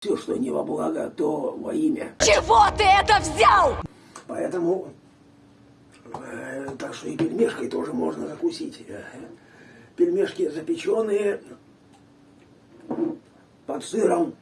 Все, что не во благо, то во имя. Чего ты это взял? Поэтому, э, так что и пельмешкой тоже можно закусить. Э, пельмешки запеченные, под сыром,